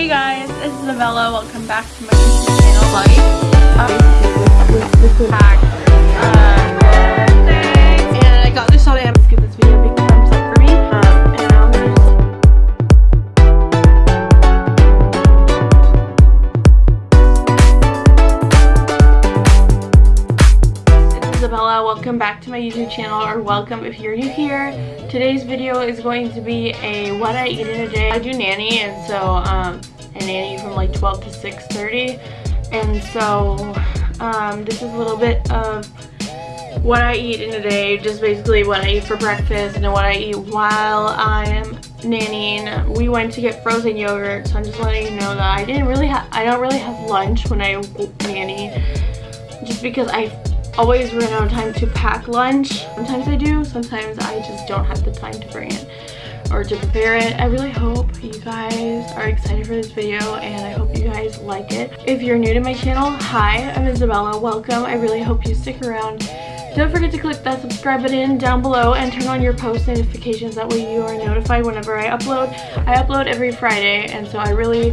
Hey guys, it's Isabella. Welcome back to my YouTube channel. Like, um, Welcome back to my YouTube channel, or welcome if you're new here. Today's video is going to be a what I eat in a day. I do nanny, and so um, I nanny from like 12 to 6:30, and so um, this is a little bit of what I eat in a day, just basically what I eat for breakfast and what I eat while I am nannying. We went to get frozen yogurt, so I'm just letting you know that I didn't really have, I don't really have lunch when I nanny, just because I always run out of time to pack lunch. Sometimes I do, sometimes I just don't have the time to bring it or to prepare it. I really hope you guys are excited for this video and I hope you guys like it. If you're new to my channel, hi, I'm Isabella. Welcome. I really hope you stick around. Don't forget to click that subscribe button down below and turn on your post notifications. That way you are notified whenever I upload. I upload every Friday and so I really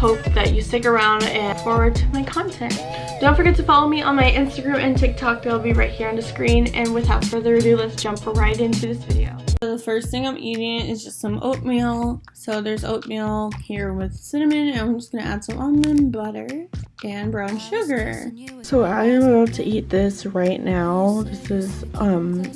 hope that you stick around and forward to my content. Don't forget to follow me on my Instagram and TikTok. They'll be right here on the screen. And without further ado, let's jump right into this video. So the first thing I'm eating is just some oatmeal. So there's oatmeal here with cinnamon. And I'm just going to add some almond butter and brown sugar. So I am about to eat this right now. This is, um,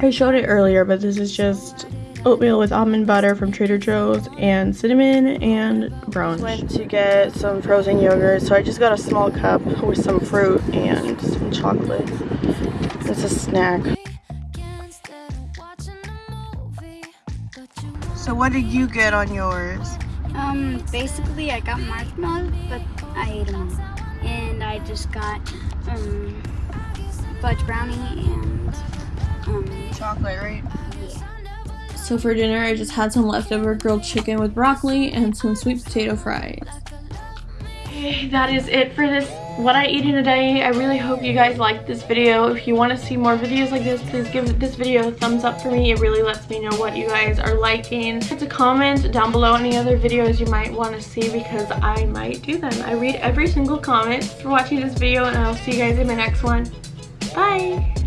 I showed it earlier, but this is just oatmeal with almond butter from Trader Joe's and cinnamon and brown. Sugar. Went to get some frozen yogurt, so I just got a small cup with some fruit and some chocolate. It's a snack. So what did you get on yours? Um, basically I got marshmallows, but I ate them all. And I just got, um, fudge brownie and, um, Chocolate, right? yeah. So for dinner, I just had some leftover grilled chicken with broccoli and some sweet potato fries. Okay, that is it for this what I eat in a day. I really hope you guys liked this video. If you want to see more videos like this, please give this video a thumbs up for me. It really lets me know what you guys are liking. Hit a comment down below any other videos you might want to see because I might do them. I read every single comment for watching this video and I'll see you guys in my next one. Bye!